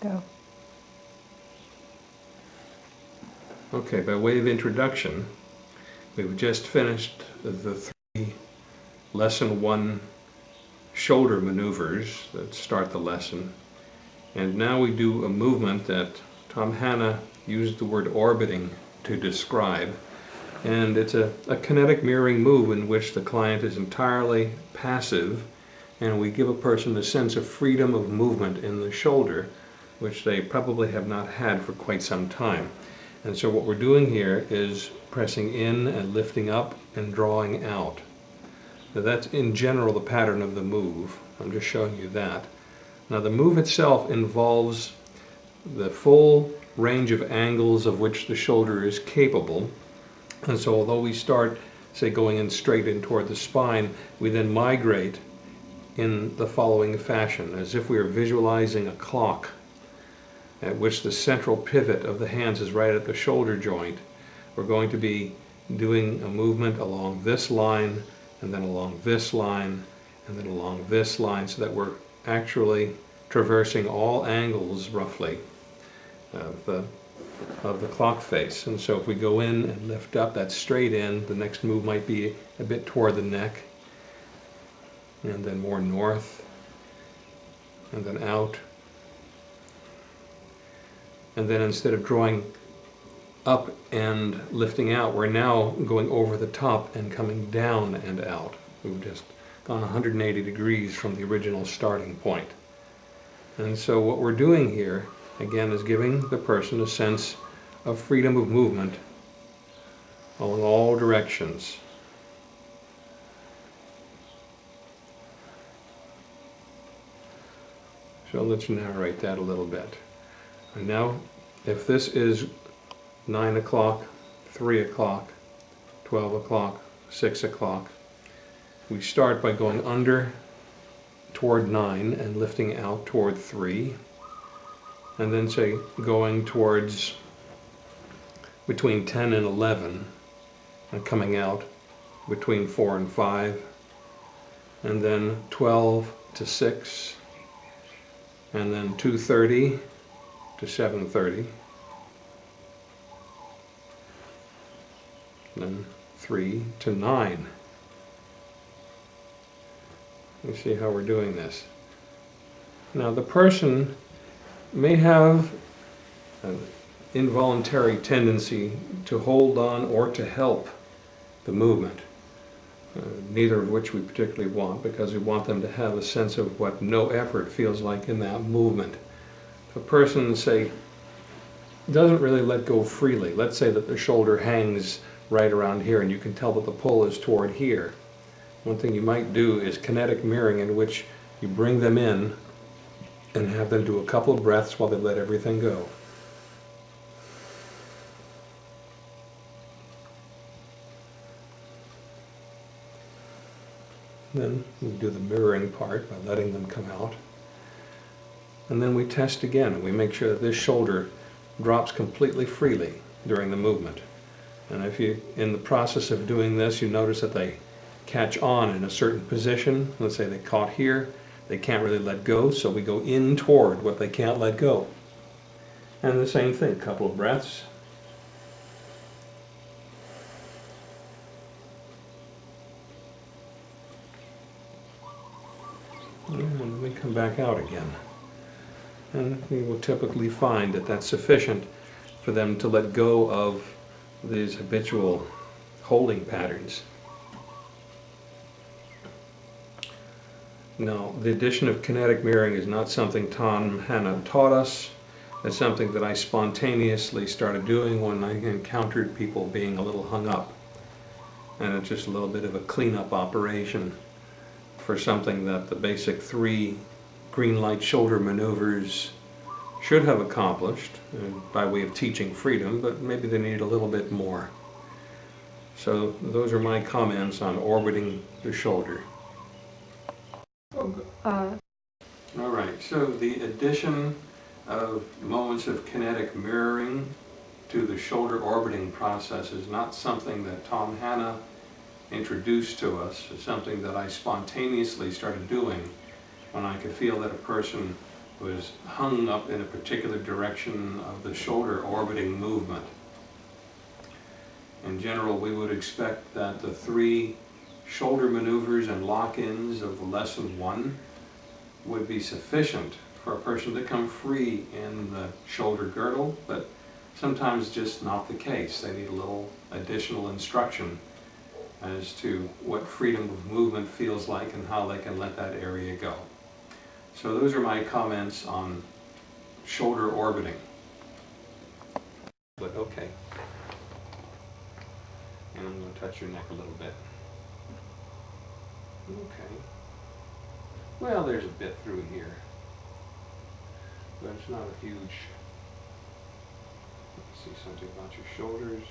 Go. Okay, by way of introduction, we've just finished the three lesson one shoulder maneuvers that start the lesson. And now we do a movement that Tom Hanna used the word orbiting to describe. And it's a, a kinetic mirroring move in which the client is entirely passive and we give a person a sense of freedom of movement in the shoulder, which they probably have not had for quite some time. And so what we're doing here is pressing in and lifting up and drawing out. Now that's in general the pattern of the move. I'm just showing you that. Now the move itself involves the full range of angles of which the shoulder is capable. And so although we start, say, going in straight in toward the spine, we then migrate in the following fashion, as if we are visualizing a clock at which the central pivot of the hands is right at the shoulder joint. We're going to be doing a movement along this line, and then along this line, and then along this line, so that we're actually traversing all angles, roughly, of the, of the clock face. And so if we go in and lift up, that's straight in. The next move might be a bit toward the neck, and then more north, and then out. And then instead of drawing up and lifting out, we're now going over the top and coming down and out. We've just gone 180 degrees from the original starting point. And so what we're doing here, again, is giving the person a sense of freedom of movement along all directions. So let's narrate that a little bit. And now, if this is 9 o'clock, 3 o'clock, 12 o'clock, 6 o'clock, we start by going under toward 9 and lifting out toward 3. And then say going towards between 10 and 11 and coming out between 4 and 5. And then 12 to 6 and then 2.30 to 7.30 then 3 to 9 you see how we're doing this. Now the person may have an involuntary tendency to hold on or to help the movement uh, neither of which we particularly want because we want them to have a sense of what no effort feels like in that movement. A person, say, doesn't really let go freely, let's say that the shoulder hangs right around here and you can tell that the pull is toward here. One thing you might do is kinetic mirroring in which you bring them in and have them do a couple of breaths while they let everything go. Then we do the mirroring part by letting them come out. And then we test again. We make sure that this shoulder drops completely freely during the movement. And if you, in the process of doing this, you notice that they catch on in a certain position. Let's say they caught here, they can't really let go, so we go in toward what they can't let go. And the same thing, couple of breaths. and we come back out again. And we will typically find that that's sufficient for them to let go of these habitual holding patterns. Now, the addition of kinetic mirroring is not something Tom Hanna taught us. It's something that I spontaneously started doing when I encountered people being a little hung up. And it's just a little bit of a cleanup operation for something that the basic three green light shoulder maneuvers should have accomplished uh, by way of teaching freedom, but maybe they need a little bit more. So those are my comments on orbiting the shoulder. Uh, All right, so the addition of moments of kinetic mirroring to the shoulder orbiting process is not something that Tom Hanna introduced to us It's something that I spontaneously started doing when I could feel that a person was hung up in a particular direction of the shoulder orbiting movement. In general, we would expect that the three shoulder maneuvers and lock-ins of lesson one would be sufficient for a person to come free in the shoulder girdle, but sometimes just not the case. They need a little additional instruction as to what freedom of movement feels like and how they can let that area go. So those are my comments on shoulder orbiting. But okay. And I'm going to touch your neck a little bit. Okay. Well, there's a bit through here. But it's not a huge... Let's see something about your shoulders.